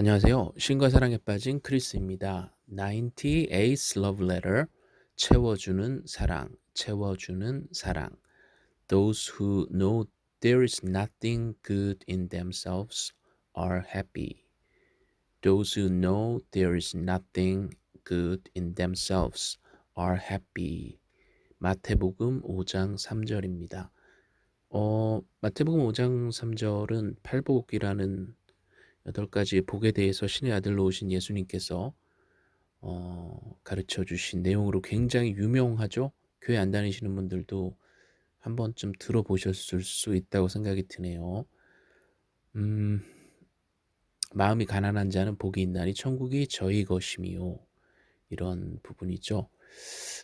안녕하세요. 신과 사랑에 빠진 크리스입니다. 98th Love Letter 채워주는 사랑, 채워주는 사랑. Those who know there is nothing good in themselves are happy. Those who know there is nothing good in themselves are happy. 마태복음 5장 3절입니다. 어, 마태복음 5장 3절은 팔복이라는 여덟 가지의 복에 대해서 신의 아들로 오신 예수님께서 어, 가르쳐 주신 내용으로 굉장히 유명하죠. 교회 안 다니시는 분들도 한 번쯤 들어보셨을 수 있다고 생각이 드네요. 음, 마음이 가난한 자는 복이 있나니 천국이 저희 것임이요. 이런 부분이죠.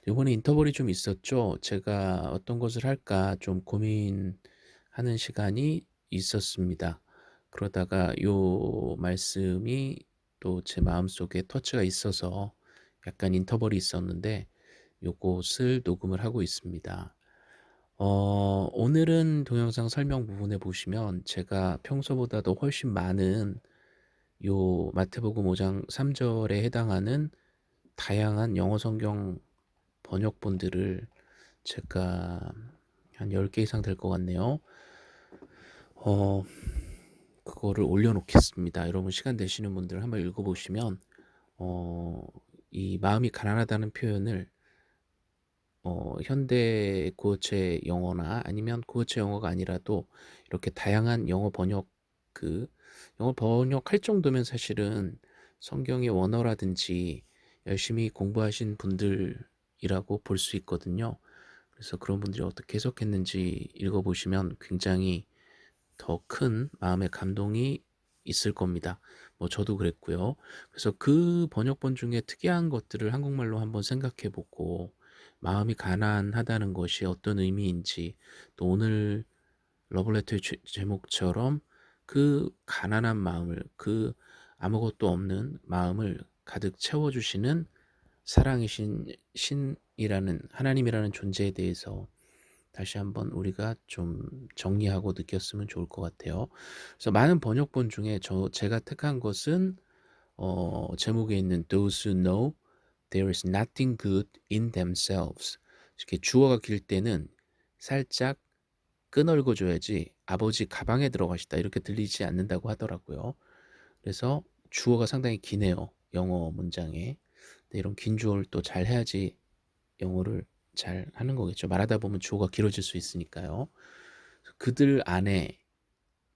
이번에 인터벌이 좀 있었죠. 제가 어떤 것을 할까 좀 고민하는 시간이 있었습니다. 그러다가 요 말씀이 또 제 마음속에 터치가 있어서 약간 인터벌이 있었는데 요것을 녹음을 하고 있습니다. 어, 오늘은 동영상 설명 부분에 보시면 제가 평소보다도 훨씬 많은 요 마태복음 5장 3절에 해당하는 다양한 영어 성경 번역본들을 제가 한 10개 이상 될 것 같네요. 어, 그거를 올려놓겠습니다. 여러분 시간 되시는 분들 한번 읽어보시면 어, 이 마음이 가난하다는 표현을 어, 현대 구어체 영어나 아니면 구어체 영어가 아니라도 이렇게 다양한 영어 번역 그 영어 번역할 정도면 사실은 성경의 원어라든지 열심히 공부하신 분들이라고 볼 수 있거든요. 그래서 그런 분들이 어떻게 해석했는지 읽어보시면 굉장히 더 큰 마음의 감동이 있을 겁니다. 뭐 저도 그랬고요. 그래서 그 번역본 중에 특이한 것들을 한국말로 한번 생각해 보고 마음이 가난하다는 것이 어떤 의미인지 또 오늘 러블레터의 제목처럼 그 가난한 마음을 그 아무것도 없는 마음을 가득 채워주시는 사랑이신 신이라는 하나님이라는 존재에 대해서 다시 한번 우리가 좀 정리하고 느꼈으면 좋을 것 같아요. 그래서 많은 번역본 중에 저 제가 택한 것은 어, 제목에 있는 Those who know there is nothing good in themselves. 이렇게 주어가 길 때는 살짝 끄널고 줘야지 아버지 가방에 들어가시다 이렇게 들리지 않는다고 하더라고요. 그래서 주어가 상당히 기네요. 영어 문장에. 이런 긴 주어를 또 잘 해야지 영어를 잘 하는 거겠죠. 말하다 보면 주어가 길어질 수 있으니까요. 그들 안에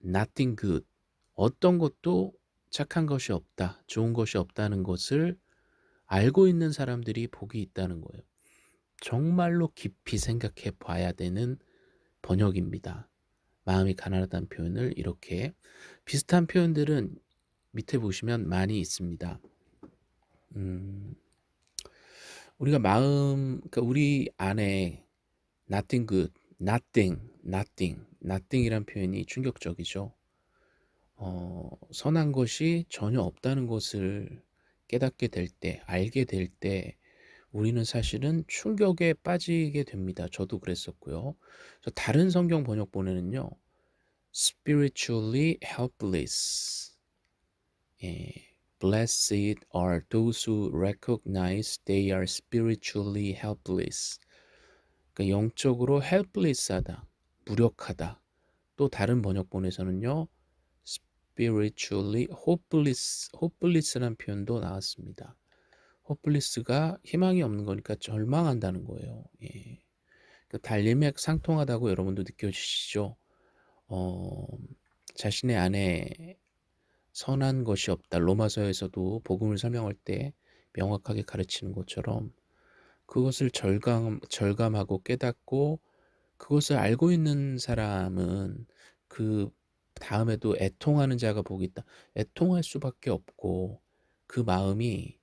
nothing good 어떤 것도 착한 것이 없다, 좋은 것이 없다는 것을 알고 있는 사람들이 복이 있다는 거예요. 정말로 깊이 생각해 봐야 되는 번역입니다. 마음이 가난하다는 표현을 이렇게 비슷한 표현들은 밑에 보시면 많이 있습니다. 음, 우리가 마음, 그러니까 우리 안에 nothing good, nothing, nothing, nothing이란 표현이 충격적이죠. 어, 선한 것이 전혀 없다는 것을 깨닫게 될 때, 알게 될 때, 우리는 사실은 충격에 빠지게 됩니다. 저도 그랬었고요. 다른 성경 번역본에는요, spiritually helpless. 예. Blessed are those who recognize they are spiritually helpless. 그러니까 영적으로 helpless하다, 무력하다. 또 다른 번역본에서는요, spiritually hopeless, hopeless라는 표현도 나왔습니다. hopeless가 희망이 없는 거니까 절망한다는 거예요. 예. 그 달림맥 상통하다고 여러분도 느껴지시죠? 어, 자신의 안에 선한 것이 없다. 로마서에서도 복음을 설명할 때 명확하게 가르치는 것처럼 그것을 절감, 절감하고 깨닫고 그것을 알고 있는 사람은 그 다음에도 애통하는 자가 복이 있다. 애통할 수밖에 없고 그 마음이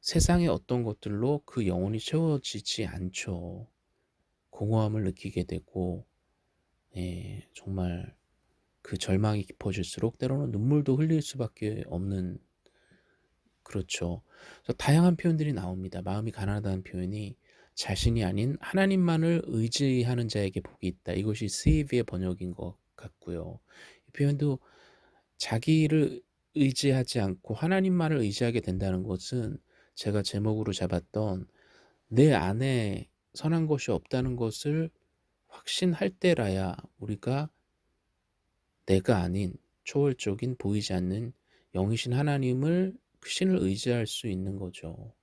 세상의 어떤 것들로 그 영혼이 채워지지 않죠. 공허함을 느끼게 되고 예, 정말 그 절망이 깊어질수록 때로는 눈물도 흘릴 수밖에 없는 그렇죠. 그래서 다양한 표현들이 나옵니다. 마음이 가난하다는 표현이 자신이 아닌 하나님만을 의지하는 자에게 복이 있다. 이것이 스이브의 번역인 것 같고요. 이 표현도 자기를 의지하지 않고 하나님만을 의지하게 된다는 것은 제가 제목으로 잡았던 '내 안에 선한 것이 없다는 것을 확신할 때라야 우리가 내가 아닌 초월적인 보이지 않는 영이신 하나님을 그 신을 의지할 수 있는 거죠.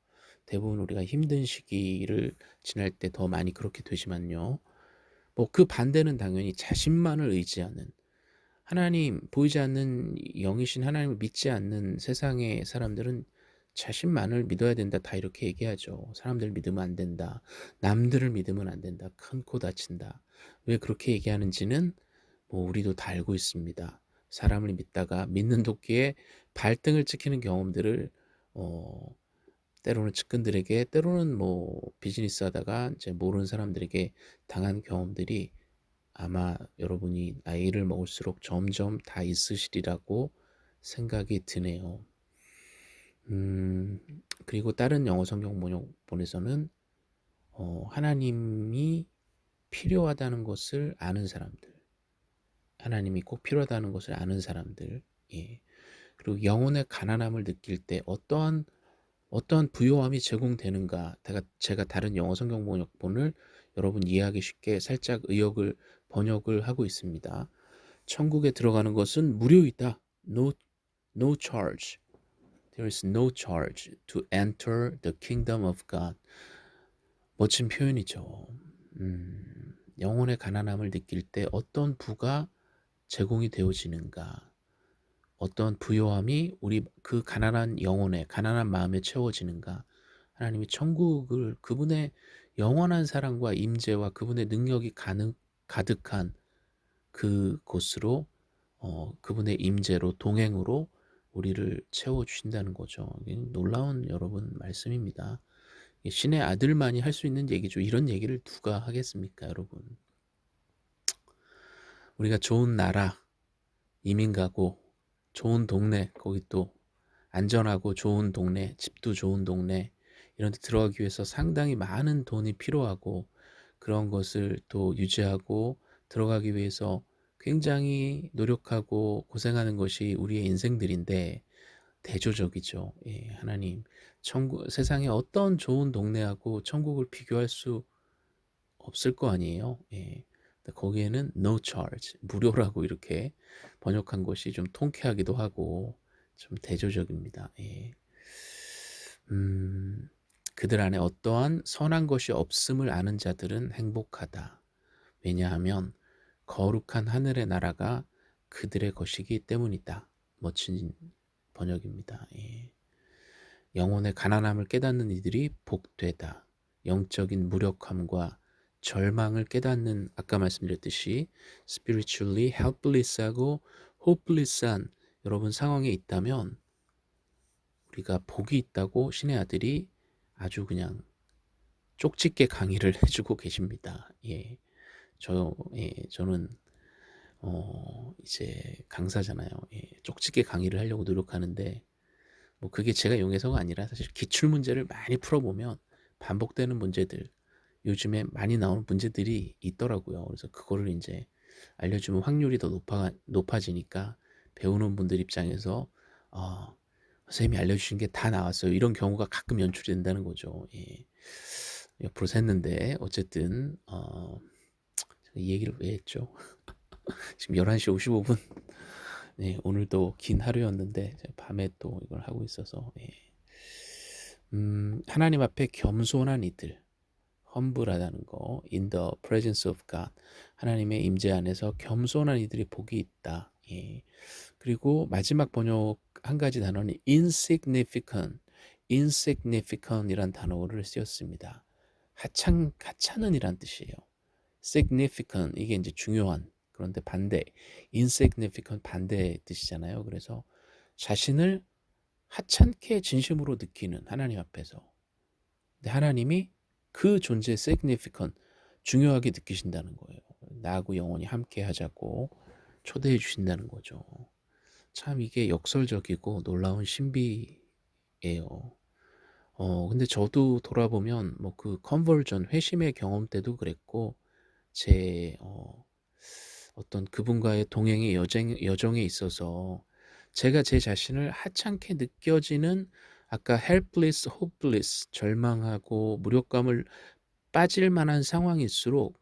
대부분 우리가 힘든 시기를 지날 때 더 많이 그렇게 되지만요. 뭐 그 반대는 당연히 자신만을 의지하는 하나님 보이지 않는 영이신 하나님을 믿지 않는 세상의 사람들은 자신만을 믿어야 된다 다 이렇게 얘기하죠. 사람들 믿으면 안 된다. 남들을 믿으면 안 된다. 큰코 다친다. 왜 그렇게 얘기하는지는 뭐 우리도 다 알고 있습니다. 사람을 믿다가 믿는 도끼에 발등을 찍히는 경험들을 어 때로는 측근들에게 때로는 뭐 비즈니스 하다가 이제 모르는 사람들에게 당한 경험들이 아마 여러분이 나이를 먹을수록 점점 다 있으시리라고 생각이 드네요. 음, 그리고 다른 영어 성경 번역본에서는 어, 하나님이 필요하다는 것을 아는 사람들, 하나님이 꼭 필요하다는 것을 아는 사람들, 예. 그리고 영혼의 가난함을 느낄 때 어떠한 어떠한 부요함이 제공되는가 제가, 제가 다른 영어 성경 번역본을 여러분 이해하기 쉽게 살짝 의역을 번역을 하고 있습니다. 천국에 들어가는 것은 무료이다. No, no charge. There is no charge to enter the kingdom of God. 멋진 표현이죠. 음, 영혼의 가난함을 느낄 때 어떤 부가 제공이 되어지는가. 어떤 부요함이 우리 그 가난한 영혼에 가난한 마음에 채워지는가 하나님이 천국을 그분의 영원한 사랑과 임재와 그분의 능력이 가능, 가득한 그곳으로 어, 그분의 임재로 동행으로 우리를 채워주신다는 거죠. 놀라운 여러분 말씀입니다. 신의 아들만이 할 수 있는 얘기죠. 이런 얘기를 누가 하겠습니까 여러분. 우리가 좋은 나라 이민 가고 좋은 동네 거기 또 안전하고 좋은 동네 집도 좋은 동네 이런 데 들어가기 위해서 상당히 많은 돈이 필요하고 그런 것을 또 유지하고 들어가기 위해서 굉장히 노력하고 고생하는 것이 우리의 인생들인데 대조적이죠. 예, 하나님 천국 세상에 어떤 좋은 동네하고 천국을 비교할 수 없을 거 아니에요. 예. 거기에는 no charge, 무료라고 이렇게 번역한 것이 좀 통쾌하기도 하고 좀 대조적입니다. 예. 음, 그들 안에 어떠한 선한 것이 없음을 아는 자들은 행복하다. 왜냐하면 거룩한 하늘의 나라가 그들의 것이기 때문이다. 멋진 번역입니다. 예. 영혼의 가난함을 깨닫는 이들이 복되다. 영적인 무력함과 절망을 깨닫는 아까 말씀드렸듯이 spiritually helpless하고 hopeless한 여러분 상황에 있다면 우리가 복이 있다고 신의 아들이 아주 그냥 쪽집게 강의를 해주고 계십니다. 예, 저, 예, 저는 어, 이제 강사잖아요. 예, 쪽집게 강의를 하려고 노력하는데 뭐 그게 제가 용해서가 아니라 사실 기출 문제를 많이 풀어보면 반복되는 문제들 요즘에 많이 나오는 문제들이 있더라고요. 그래서 그거를 이제 알려주면 확률이 더 높아, 높아지니까 배우는 분들 입장에서 어, 선생님이 알려주신 게 다 나왔어요. 이런 경우가 가끔 연출이 된다는 거죠. 예. 옆으로 샜는데 어쨌든 어, 이 얘기를 왜 했죠? 지금 11시 55분 네, 오늘도 긴 하루였는데 밤에 또 이걸 하고 있어서 예. 음, 하나님 앞에 겸손한 이들 험불하다는 거 in the presence of God 하나님의 임재 안에서 겸손한 이들이 복이 있다. 예. 그리고 마지막 번역 한 가지 단어는 insignificant insignificant 이란 단어를 쓰였습니다. 하찮, 하찮은 이란 뜻이에요. significant 이게 이제 중요한 그런데 반대 insignificant 반대 뜻이잖아요. 그래서 자신을 하찮게 진심으로 느끼는 하나님 앞에서. 하나님이 그 존재의 significant, 중요하게 느끼신다는 거예요. 나하고 영원히 함께 하자고 초대해 주신다는 거죠. 참 이게 역설적이고 놀라운 신비예요. 어, 근데 저도 돌아보면 뭐 그 컨버전 회심의 경험 때도 그랬고 제 어, 어떤 그분과의 동행의 여정, 여정에 있어서 제가 제 자신을 하찮게 느껴지는 아까 helpless, hopeless 절망하고 무력감을 빠질 만한 상황일수록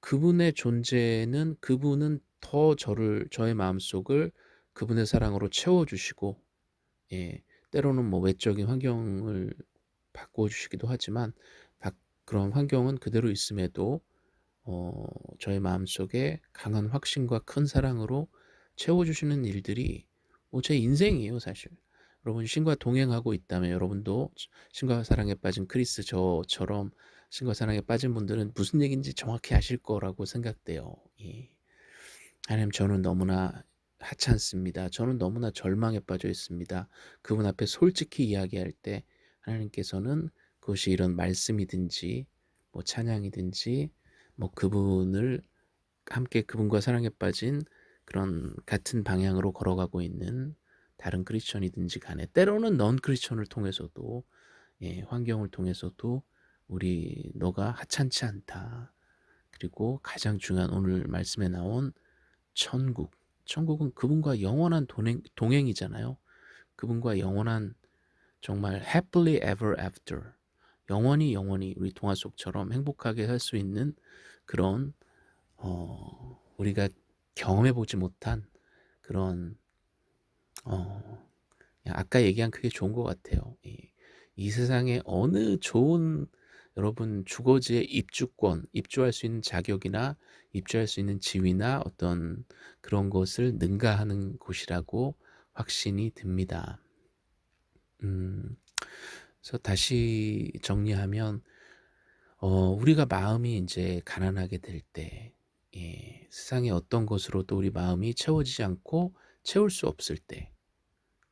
그분의 존재는 그분은 더 저를 저의 마음속을 그분의 사랑으로 채워 주시고 예 때로는 뭐 외적인 환경을 바꿔 주시기도 하지만 박 그런 환경은 그대로 있음에도 어 저의 마음속에 강한 확신과 큰 사랑으로 채워 주시는 일들이 뭐 제 인생이에요 사실. 여러분 신과 동행하고 있다면 여러분도 신과 사랑에 빠진 크리스 저처럼 신과 사랑에 빠진 분들은 무슨 얘기인지 정확히 아실 거라고 생각돼요. 예. 하나님 저는 너무나 하찮습니다. 저는 너무나 절망에 빠져 있습니다. 그분 앞에 솔직히 이야기할 때 하나님께서는 그것이 이런 말씀이든지 뭐 찬양이든지 뭐 그분을 함께 그분과 사랑에 빠진 그런 같은 방향으로 걸어가고 있는 다른 크리스천이든지 간에 때로는 넌 크리스천을 통해서도 예, 환경을 통해서도 우리 너가 하찮지 않다. 그리고 가장 중요한 오늘 말씀에 나온 천국. 천국은 그분과 영원한 동행, 동행이잖아요. 그분과 영원한 정말 happily ever after 영원히 영원히 우리 동화 속처럼 행복하게 살수 있는 그런 어, 우리가 경험해 보지 못한 그런 어, 아까 얘기한 그게 좋은 것 같아요. 이, 이 세상에 어느 좋은 여러분 주거지의 입주권, 입주할 수 있는 자격이나 입주할 수 있는 지위나 어떤 그런 것을 능가하는 곳이라고 확신이 듭니다. 음, 그래서 다시 정리하면 어, 우리가 마음이 이제 가난하게 될 때, 예, 세상의 어떤 것으로도 우리 마음이 채워지지 않고 채울 수 없을 때,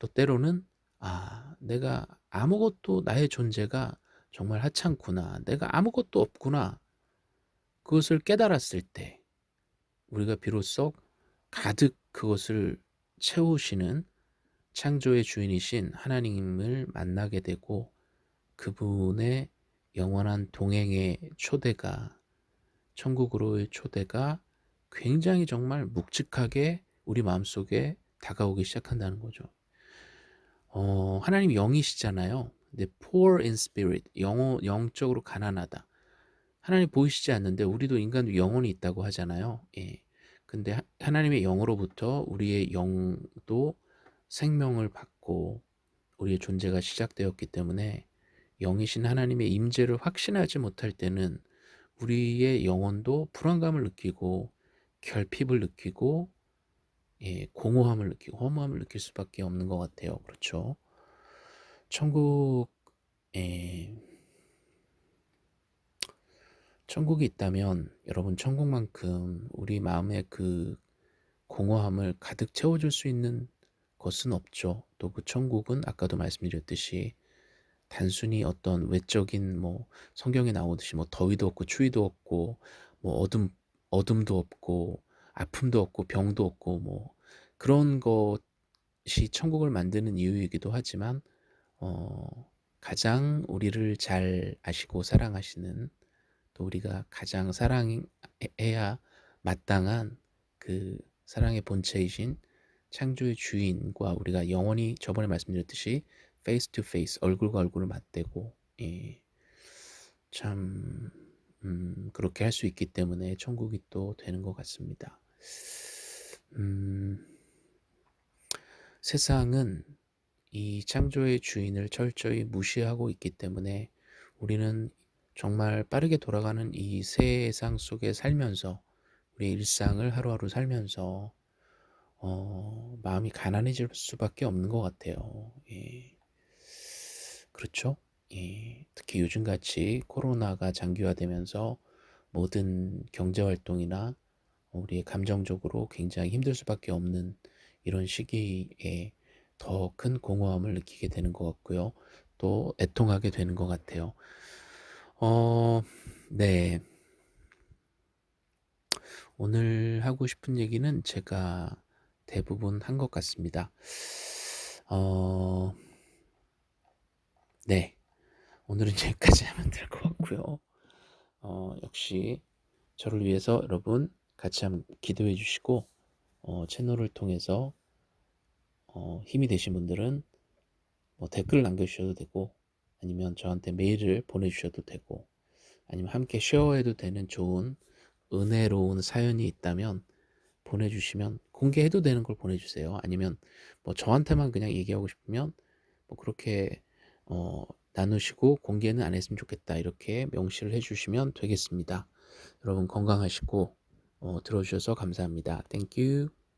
또 때로는 아, 내가 아무것도 나의 존재가 정말 하찮구나. 내가 아무것도 없구나. 그것을 깨달았을 때 우리가 비로소 가득 그것을 채우시는 창조의 주인이신 하나님을 만나게 되고 그분의 영원한 동행의 초대가 천국으로의 초대가 굉장히 정말 묵직하게 우리 마음속에 다가오기 시작한다는 거죠. 어, 하나님 영이시잖아요. 근데 poor in spirit, 영, 영적으로 가난하다. 하나님 보이시지 않는데 우리도 인간도 영혼이 있다고 하잖아요. 예. 근데 하, 하나님의 영으로부터 우리의 영도 생명을 받고 우리의 존재가 시작되었기 때문에 영이신 하나님의 임재를 확신하지 못할 때는 우리의 영혼도 불안감을 느끼고 결핍을 느끼고 예, 공허함을 느끼고 허무함을 느낄 수밖에 없는 것 같아요. 그렇죠? 천국 에 천국이 있다면 여러분 천국만큼 우리 마음의 그 공허함을 가득 채워줄 수 있는 것은 없죠. 또 그 천국은 아까도 말씀드렸듯이 단순히 어떤 외적인 뭐 성경에 나오듯이 뭐 더위도 없고 추위도 없고 뭐 어둠 어둠도 없고 아픔도 없고 병도 없고 뭐 그런 것이 천국을 만드는 이유이기도 하지만 어 가장 우리를 잘 아시고 사랑하시는 또 우리가 가장 사랑해야 마땅한 그 사랑의 본체이신 창조의 주인과 우리가 영원히 저번에 말씀드렸듯이 face to face 얼굴과 얼굴을 맞대고 예. 참 음, 그렇게 할 수 있기 때문에 천국이 또 되는 것 같습니다. 음, 세상은 이 창조의 주인을 철저히 무시하고 있기 때문에 우리는 정말 빠르게 돌아가는 이 세상 속에 살면서 우리 일상을 하루하루 살면서 어, 마음이 가난해질 수밖에 없는 것 같아요. 예. 그렇죠? 예. 특히 요즘같이 코로나가 장기화되면서 모든 경제활동이나 우리의 감정적으로 굉장히 힘들 수밖에 없는 이런 시기에 더 큰 공허함을 느끼게 되는 것 같고요. 또 애통하게 되는 것 같아요. 어, 네. 오늘 하고 싶은 얘기는 제가 대부분 한 것 같습니다. 어, 네. 오늘은 여기까지 하면 될 것 같고요. 어, 역시 저를 위해서 여러분 같이 한번 기도해 주시고 어, 채널을 통해서 어, 힘이 되신 분들은 뭐 댓글 남겨주셔도 되고 아니면 저한테 메일을 보내주셔도 되고 아니면 함께 쉐어해도 되는 좋은 은혜로운 사연이 있다면 보내주시면 공개해도 되는 걸 보내주세요. 아니면 뭐 저한테만 그냥 얘기하고 싶으면 뭐 그렇게 어, 나누시고 공개는 안 했으면 좋겠다 이렇게 명시를 해주시면 되겠습니다. 여러분 건강하시고 어, 들어주셔서 감사합니다. Thank you.